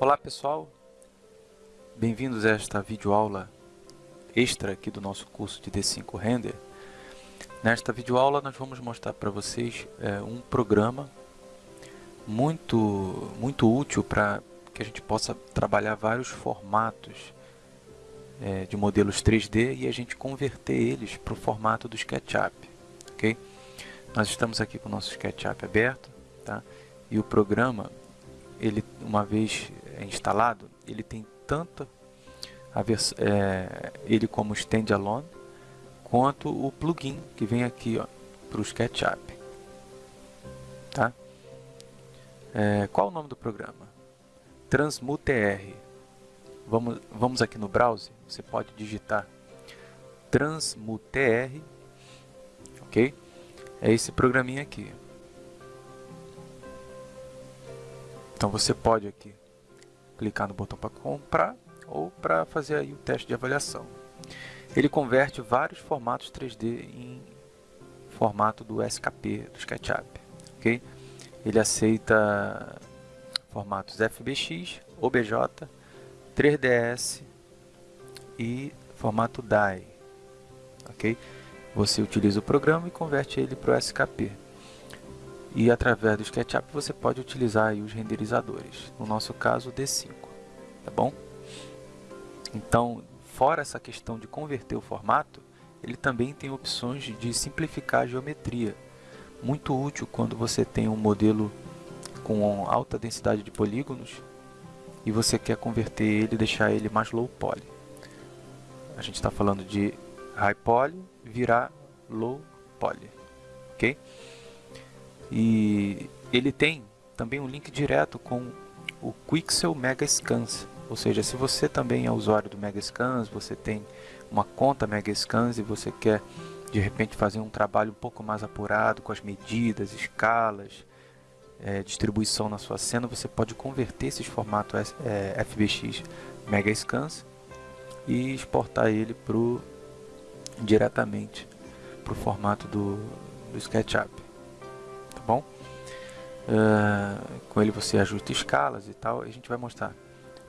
Olá pessoal, bem-vindos a esta videoaula extra aqui do nosso curso de D5 Render. Nesta videoaula nós vamos mostrar para vocês é, um programa muito, muito útil para que a gente possa trabalhar vários formatos é, de modelos 3D e a gente converter eles para o formato do SketchUp. ok? Nós estamos aqui com o nosso SketchUp aberto tá? e o programa, ele, uma vez instalado, ele tem tanto é, ele como standalone quanto o plugin que vem aqui para o SketchUp. Tá? É, qual o nome do programa? Transmutr. Vamos, vamos aqui no browser, você pode digitar Transmutr, ok? É esse programinha aqui. Então você pode aqui clicar no botão para comprar ou para fazer aí o teste de avaliação. Ele converte vários formatos 3D em formato do SKP, do SketchUp. Okay? Ele aceita formatos FBX, OBJ, 3ds e formato DAI. Okay? Você utiliza o programa e converte ele para o SKP. E através do SketchUp você pode utilizar os renderizadores, no nosso caso o D5, tá bom? Então, fora essa questão de converter o formato, ele também tem opções de simplificar a geometria, muito útil quando você tem um modelo com alta densidade de polígonos e você quer converter ele e deixar ele mais low poly. A gente está falando de high poly virar low poly, ok? E ele tem também um link direto com o Quixel Mega Scans, ou seja, se você também é usuário do Mega Scans, você tem uma conta Mega Scans e você quer de repente fazer um trabalho um pouco mais apurado com as medidas, escalas, é, distribuição na sua cena, você pode converter esses formatos é, FBX Mega Scans e exportar ele pro, diretamente para o formato do, do SketchUp? Uh, com ele você ajusta escalas e tal, a gente vai mostrar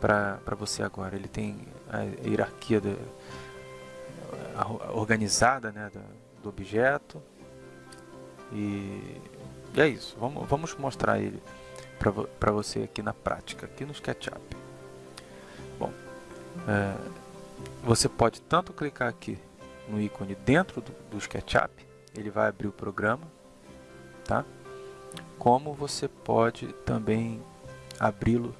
para você agora. Ele tem a hierarquia de, a, organizada né, do, do objeto e, e, é isso. Vamos, vamos mostrar ele para você aqui na prática, aqui no SketchUp. Bom, é, você pode tanto clicar aqui no ícone dentro do, do SketchUp, ele vai abrir o programa, tá? Como você pode também abri-lo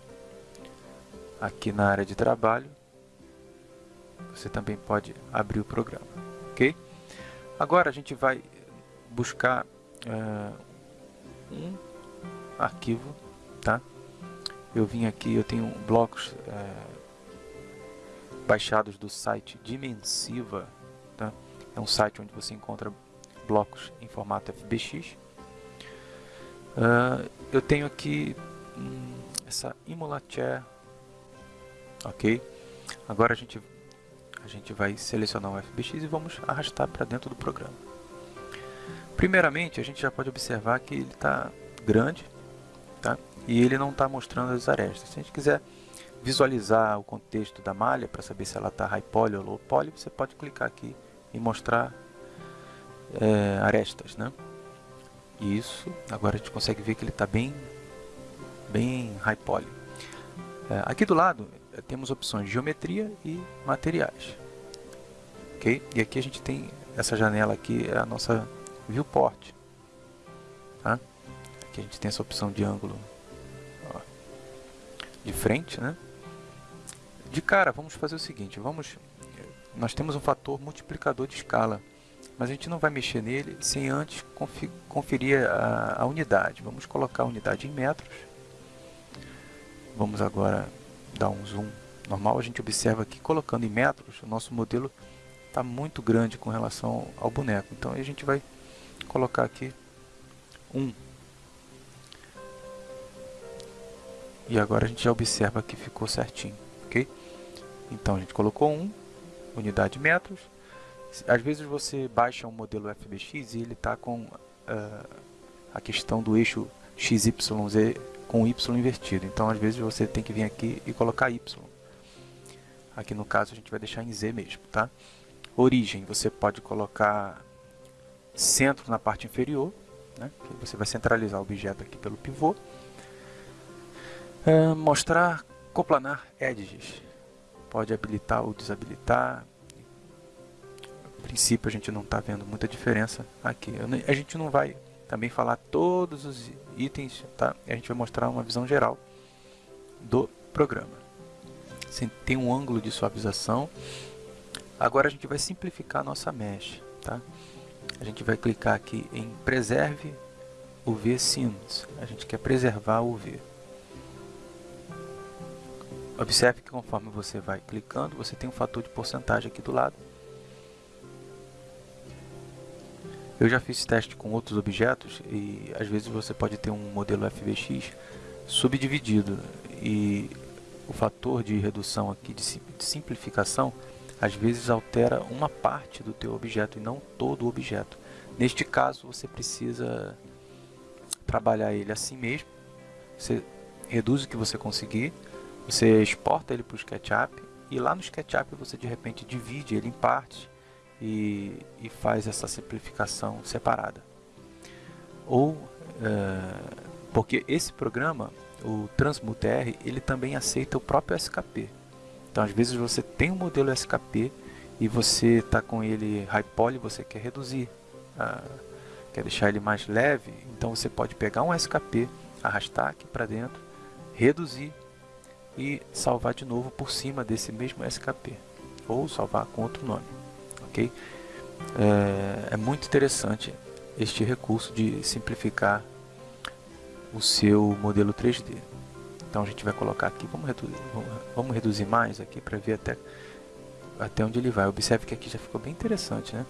aqui na área de trabalho, você também pode abrir o programa, ok? Agora a gente vai buscar uh, um arquivo, tá? Eu vim aqui, eu tenho blocos uh, baixados do site Dimensiva, tá? É um site onde você encontra blocos em formato FBX. Uh, eu tenho aqui hum, essa Imulachair ok? Agora a gente, a gente vai selecionar o FBX e vamos arrastar para dentro do programa. Primeiramente, a gente já pode observar que ele está grande tá? e ele não está mostrando as arestas. Se a gente quiser visualizar o contexto da malha para saber se ela está high poly ou low poly, você pode clicar aqui e mostrar é, arestas. Né? Isso, agora a gente consegue ver que ele está bem, bem high poly. É, aqui do lado temos opções de geometria e materiais. Ok? E aqui a gente tem essa janela aqui, é a nossa viewport. Tá? Aqui a gente tem essa opção de ângulo ó, de frente, né? De cara, vamos fazer o seguinte, vamos, nós temos um fator multiplicador de escala, mas a gente não vai mexer nele sem antes conferir a, a unidade. Vamos colocar a unidade em metros. Vamos agora dar um zoom normal, a gente observa que colocando em metros, o nosso modelo está muito grande com relação ao boneco. Então a gente vai colocar aqui 1. Um. E agora a gente já observa que ficou certinho, ok? Então a gente colocou 1, um, unidade metros. Às vezes você baixa um modelo FBX e ele está com uh, a questão do eixo XYZ com Y invertido. Então, às vezes, você tem que vir aqui e colocar Y. Aqui no caso, a gente vai deixar em Z mesmo, tá? Origem, você pode colocar centro na parte inferior, né? você vai centralizar o objeto aqui pelo pivô. É, mostrar coplanar edges, pode habilitar ou desabilitar. Princípio a gente não está vendo muita diferença aqui. A gente não vai também falar todos os itens, tá? A gente vai mostrar uma visão geral do programa. Tem um ângulo de suavização. Agora a gente vai simplificar a nossa mesh, tá? A gente vai clicar aqui em Preserve UV Scenes. A gente quer preservar o UV. Observe que conforme você vai clicando, você tem um fator de porcentagem aqui do lado. Eu já fiz teste com outros objetos e às vezes você pode ter um modelo FBX subdividido. E o fator de redução aqui de simplificação às vezes altera uma parte do teu objeto e não todo o objeto. Neste caso você precisa trabalhar ele assim mesmo, você reduz o que você conseguir, você exporta ele para o SketchUp e lá no SketchUp você de repente divide ele em partes e, e faz essa simplificação separada. Ou, é, porque esse programa, o TransmutR, ele também aceita o próprio SKP. Então, às vezes você tem um modelo SKP e você está com ele high poly, você quer reduzir, uh, quer deixar ele mais leve, então você pode pegar um SKP, arrastar aqui para dentro, reduzir e salvar de novo por cima desse mesmo SKP, ou salvar com outro nome ok? É, é muito interessante este recurso de simplificar o seu modelo 3D. Então a gente vai colocar aqui, vamos reduzir, vamos reduzir mais aqui para ver até, até onde ele vai. Observe que aqui já ficou bem interessante, né?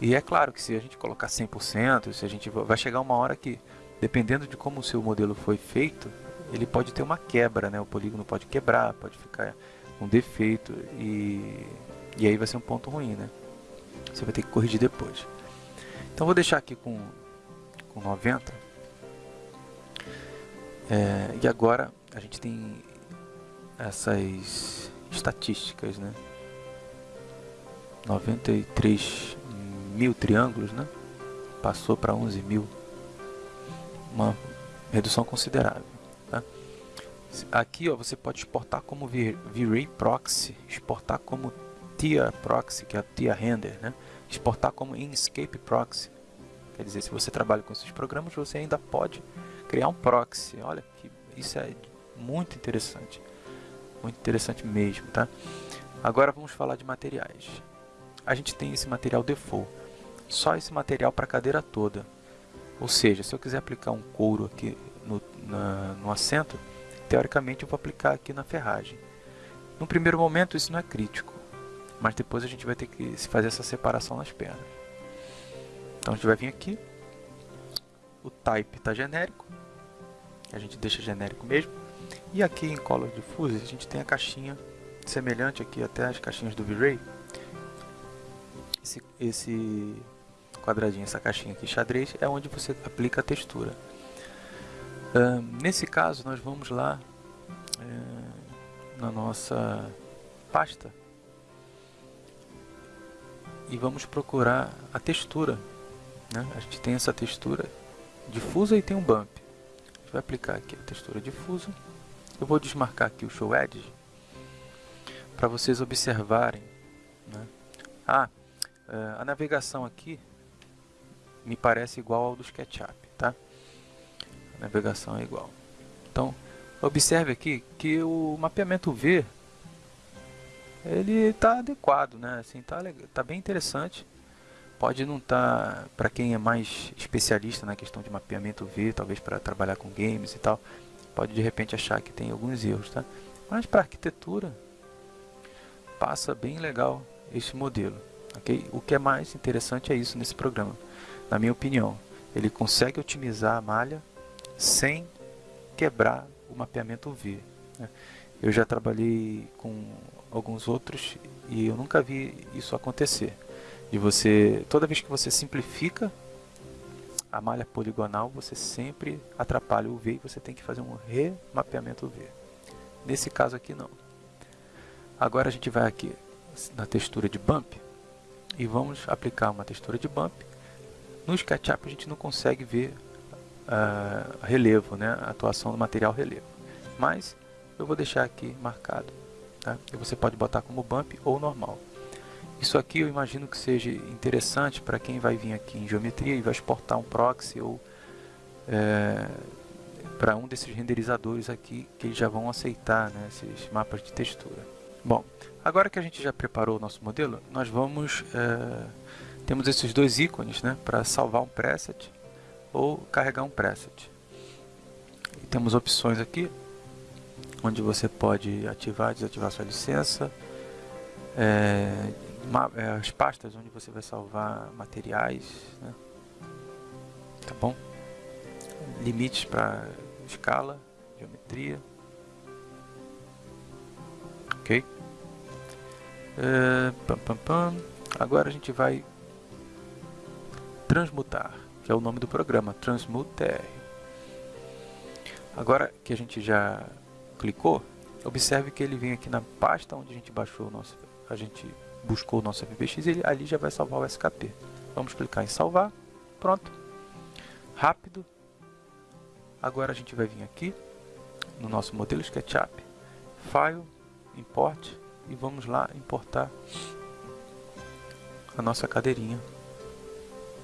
E é claro que se a gente colocar 100%, se a gente vai chegar uma hora que, dependendo de como o seu modelo foi feito, ele pode ter uma quebra, né? O polígono pode quebrar, pode ficar com defeito e, e aí vai ser um ponto ruim, né? Você vai ter que corrigir depois. Então vou deixar aqui com, com 90. É, e agora a gente tem essas estatísticas, né? 93 mil triângulos, né? Passou para 11 mil. Uma redução considerável. Tá? Aqui ó, você pode exportar como V-Ray Proxy, exportar como TIA Proxy, que é a TIA Render, né? exportar como Inkscape Proxy. Quer dizer, se você trabalha com esses programas, você ainda pode criar um proxy. Olha, que isso é muito interessante. Muito interessante mesmo, tá? Agora vamos falar de materiais. A gente tem esse material default. Só esse material para a cadeira toda. Ou seja, se eu quiser aplicar um couro aqui no, na, no assento, teoricamente eu vou aplicar aqui na ferragem. No primeiro momento isso não é crítico mas depois a gente vai ter que fazer essa separação nas pernas. Então a gente vai vir aqui, o type está genérico, a gente deixa genérico mesmo, e aqui em Color Diffuse a gente tem a caixinha semelhante aqui até as caixinhas do V-Ray, esse, esse quadradinho, essa caixinha aqui xadrez, é onde você aplica a textura. Uh, nesse caso nós vamos lá uh, na nossa pasta e vamos procurar a textura. Né? A gente tem essa textura difusa e tem um bump. A gente vai aplicar aqui a textura difusa. Eu vou desmarcar aqui o Show Edge para vocês observarem. Né? Ah, é, a navegação aqui me parece igual ao do SketchUp, tá? A navegação é igual. Então, observe aqui que o mapeamento V ele está adequado, né? Assim, tá, tá bem interessante. Pode não estar, tá, para quem é mais especialista na questão de mapeamento V, talvez para trabalhar com games e tal, pode de repente achar que tem alguns erros, tá? Mas para arquitetura, passa bem legal esse modelo, ok? O que é mais interessante é isso nesse programa, na minha opinião. Ele consegue otimizar a malha sem quebrar o mapeamento V. Né? Eu já trabalhei com alguns outros e eu nunca vi isso acontecer. De você, toda vez que você simplifica a malha poligonal você sempre atrapalha o V e você tem que fazer um remapeamento V. Nesse caso aqui não. Agora a gente vai aqui na textura de bump e vamos aplicar uma textura de bump. No SketchUp a gente não consegue ver uh, relevo, né? a atuação do material relevo. Mas eu vou deixar aqui marcado. Tá? E você pode botar como bump ou normal. Isso aqui eu imagino que seja interessante para quem vai vir aqui em geometria e vai exportar um proxy ou é, para um desses renderizadores aqui que eles já vão aceitar né, esses mapas de textura. Bom, agora que a gente já preparou o nosso modelo, nós vamos... É, temos esses dois ícones né, para salvar um preset ou carregar um preset. E temos opções aqui, onde você pode ativar e desativar sua licença, é, é, as pastas onde você vai salvar materiais, né? tá bom? Limites para escala, geometria, ok? É, pam, pam, pam. Agora a gente vai transmutar, que é o nome do programa, Transmute Agora que a gente já clicou, observe que ele vem aqui na pasta onde a gente baixou o nosso, a gente buscou o nosso FBX, ele ali já vai salvar o SKP. Vamos clicar em salvar, pronto, rápido. Agora a gente vai vir aqui no nosso modelo SketchUp, File, Import e vamos lá importar a nossa cadeirinha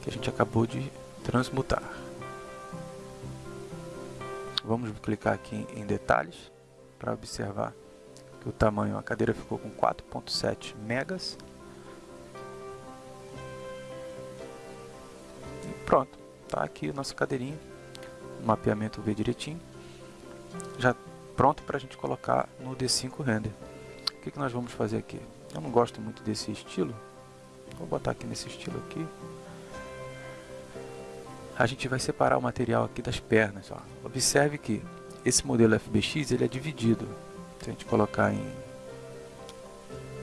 que a gente acabou de transmutar. Vamos clicar aqui em detalhes para observar que o tamanho, a cadeira ficou com 4.7 megas. E pronto, tá aqui a nossa cadeirinha, o mapeamento V direitinho, já pronto para a gente colocar no D5 Render. O que, que nós vamos fazer aqui? Eu não gosto muito desse estilo, vou botar aqui nesse estilo aqui. A gente vai separar o material aqui das pernas. Ó. Observe que esse modelo FBX ele é dividido se a gente colocar em...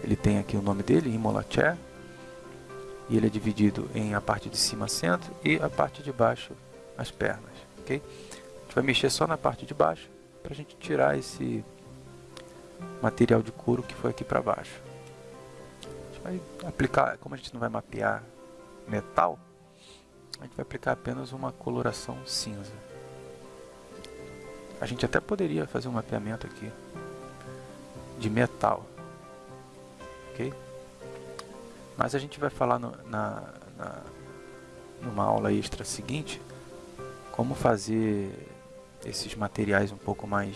Ele tem aqui o nome dele, Imola Chair. E ele é dividido em a parte de cima centro e a parte de baixo as pernas. ok? A gente vai mexer só na parte de baixo para a gente tirar esse material de couro que foi aqui para baixo. A gente vai aplicar, como a gente não vai mapear metal, a gente vai aplicar apenas uma coloração cinza. A gente até poderia fazer um mapeamento aqui de metal. Ok? Mas a gente vai falar no, na, na, numa aula extra seguinte como fazer esses materiais um pouco mais,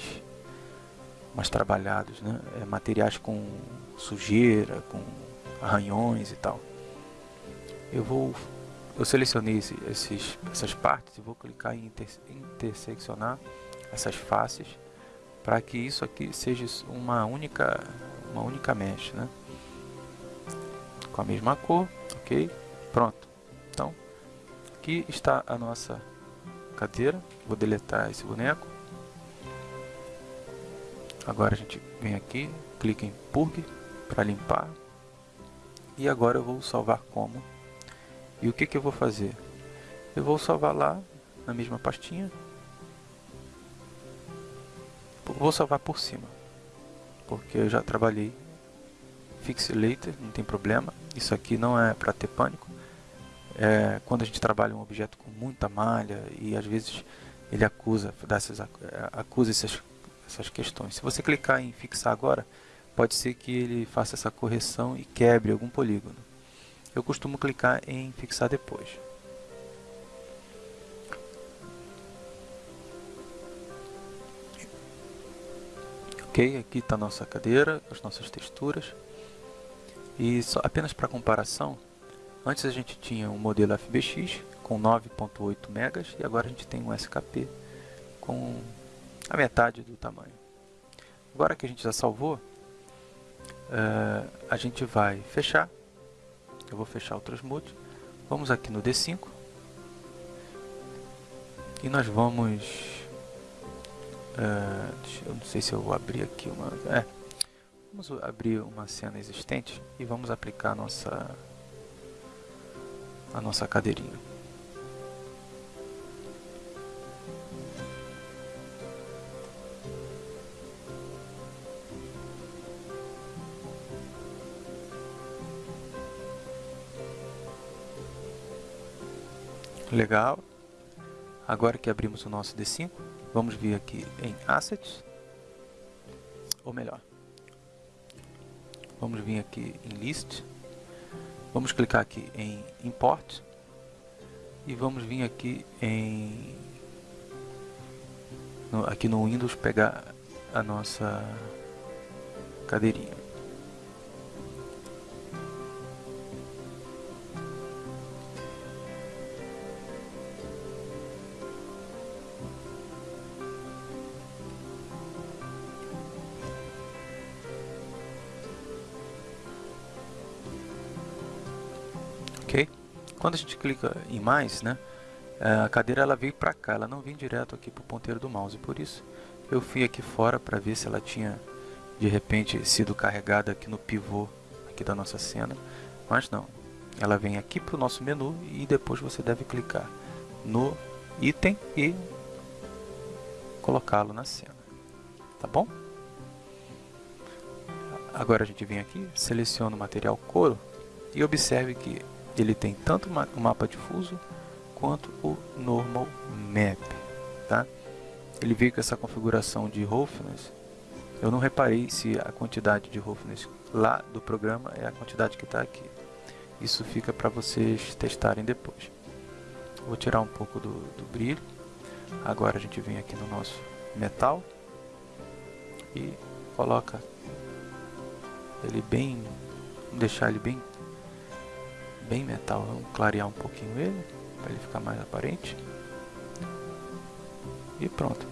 mais trabalhados, né? É, materiais com sujeira, com arranhões e tal. Eu vou eu selecionei esse, esses, essas partes e vou clicar em inter, interseccionar essas faces para que isso aqui seja uma única uma única mesh, né? Com a mesma cor, ok? Pronto. Então, aqui está a nossa cadeira. Vou deletar esse boneco. Agora a gente vem aqui, clica em Purge para limpar. E agora eu vou salvar como. E o que, que eu vou fazer? Eu vou salvar lá na mesma pastinha Vou salvar por cima, porque eu já trabalhei Fix Later, não tem problema. Isso aqui não é para ter pânico. É, quando a gente trabalha um objeto com muita malha e às vezes ele acusa, dessas, acusa essas, essas questões. Se você clicar em fixar agora, pode ser que ele faça essa correção e quebre algum polígono. Eu costumo clicar em fixar depois. Ok, aqui está a nossa cadeira, as nossas texturas. E só, apenas para comparação, antes a gente tinha um modelo FBX com 9.8 megas e agora a gente tem um SKP com a metade do tamanho. Agora que a gente já salvou, uh, a gente vai fechar. Eu vou fechar o Transmute. Vamos aqui no D5 e nós vamos ah, eu não sei se eu vou abrir aqui uma... É. Vamos abrir uma cena existente e vamos aplicar a nossa, a nossa cadeirinha. Legal. Agora que abrimos o nosso D5, vamos vir aqui em Assets, ou melhor, vamos vir aqui em List, vamos clicar aqui em Import e vamos vir aqui em no, aqui no Windows pegar a nossa cadeirinha. Quando a gente clica em mais, né, a cadeira ela veio para cá, ela não vem direto aqui para o ponteiro do mouse, por isso eu fui aqui fora para ver se ela tinha de repente sido carregada aqui no pivô aqui da nossa cena, mas não, ela vem aqui para o nosso menu e depois você deve clicar no item e colocá-lo na cena, tá bom? Agora a gente vem aqui, seleciona o material couro e observe que ele tem tanto o mapa difuso quanto o normal map, tá? Ele veio com essa configuração de roughness. Eu não reparei se a quantidade de roughness lá do programa é a quantidade que está aqui. Isso fica para vocês testarem depois. Vou tirar um pouco do, do brilho. Agora a gente vem aqui no nosso metal e coloca ele bem, deixar ele bem bem metal. Vamos clarear um pouquinho ele, para ele ficar mais aparente. E pronto.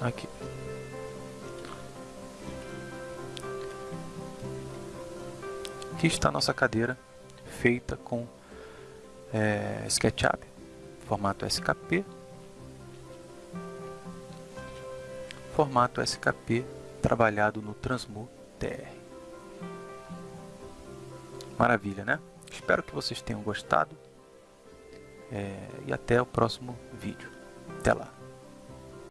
Aqui. Aqui está a nossa cadeira feita com é, SketchUp, formato SKP, formato SKP trabalhado no Transmove TR. Maravilha, né? Espero que vocês tenham gostado. É, e até o próximo vídeo. Até lá.